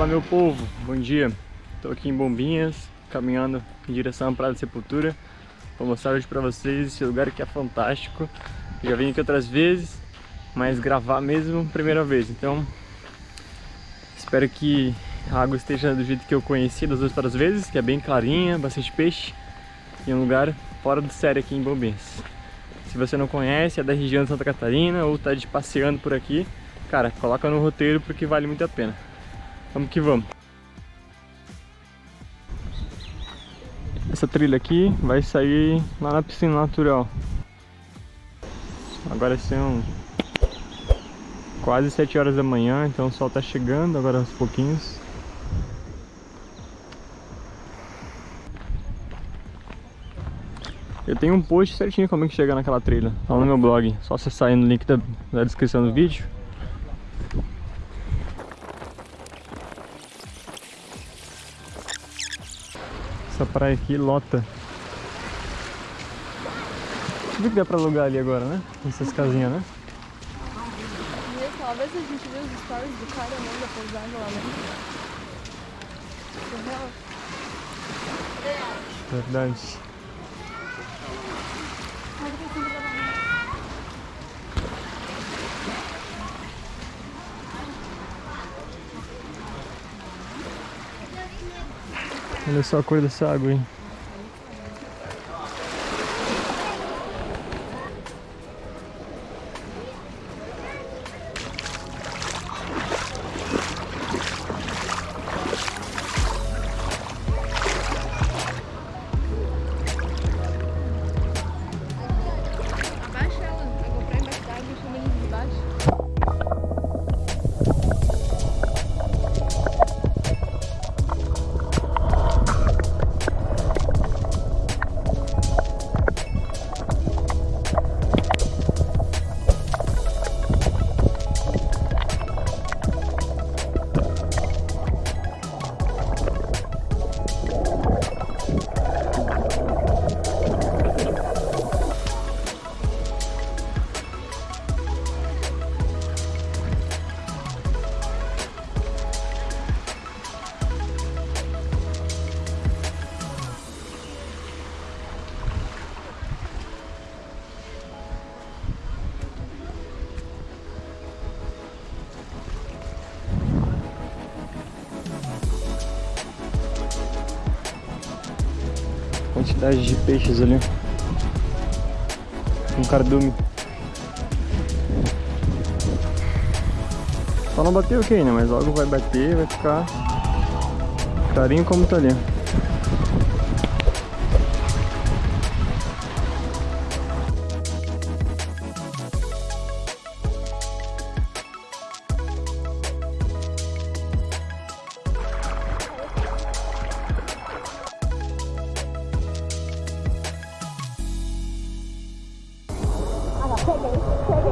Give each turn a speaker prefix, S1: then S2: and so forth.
S1: Fala meu povo, bom dia. Estou aqui em Bombinhas, caminhando em direção à Praia da Sepultura. Vou mostrar hoje para vocês esse lugar que é fantástico. já vim aqui outras vezes, mas gravar mesmo primeira vez. Então, espero que a água esteja do jeito que eu conheci das outras vezes, que é bem clarinha, bastante peixe. E um lugar fora do sério aqui em Bombinhas. Se você não conhece, é da região de Santa Catarina ou está de passeando por aqui, cara, coloca no roteiro porque vale muito a pena. Vamos que vamos. Essa trilha aqui vai sair lá na piscina natural. Agora são quase 7 horas da manhã, então o sol está chegando agora aos pouquinhos. Eu tenho um post certinho como é que chega naquela trilha, tá no meu blog, só acessar aí no link da, da descrição do vídeo. Essa praia aqui lota. Ver que dá pra alugar ali agora, né? Essas casinhas, né?
S2: Talvez a gente vê os stories do cara pousada lá, né?
S1: Verdade. Olha só a cor dessa água, hein? Quantidade de peixes ali. Um cardume. Só não bateu aqui ainda, mas logo vai bater, vai ficar clarinho como tá ali. Come.